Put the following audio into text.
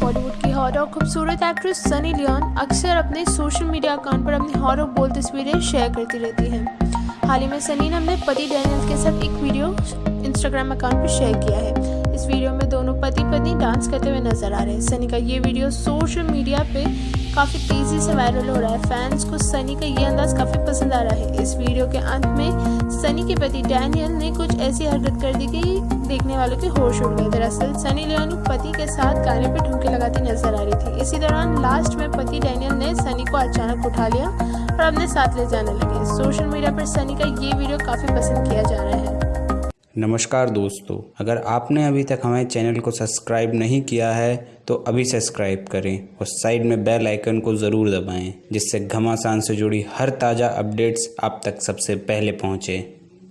बॉलीवुड की हॉर और खूबसूरत एक्ट्रेस सनी लियोन अक्सर अपने सोशल मीडिया अकाउंट पर अपनी हॉर और बोल तस्वीरें शेयर करती रहती हैं। हाल ही में सनी ने अपने पति डैनियल के साथ एक वीडियो इंस्टाग्राम अकाउंट पर शेयर किया है। इस वीडियो में दोनों पति पत्नी डांस करते हुए नज़र आ रहे हैं। सनी का ये वीडियो सोशल मीडिया पे काफ़ी तेज़ी से वायरल हो रहा है। फैंस को सनी का ये अंदाज काफ़ी पसंद आ रहा है। इस वीडियो के अंत में सनी के पति डैनियल ने कुछ ऐसी हरकत कर दी कि देखने वालों के होश उड़ गए। दरअसल सनी लियोन पति के साथ गाने पर ठुमके लगाती नज़र आ रही थी। इसी दौरान लास्ट में पति डैनियल ने सनी को अचानक उठा लिया और अपने साथ ले जाने लगे। सोशल मीडिया पर सनी का ये वीडियो काफ़ी पसंद किया जा रहा है। नमस्कार दोस्तों, अगर आपने अभी तक हमारे चैनल को सब्सक्राइब नहीं किया है तो अभी सब्सक्राइब करें और साइड में बेल आइकन को ज़रूर दबाएँ, जिससे घमासान से जुड़ी हर ताज़ा अपडेट्स आप तक सबसे पहले पहुँचें।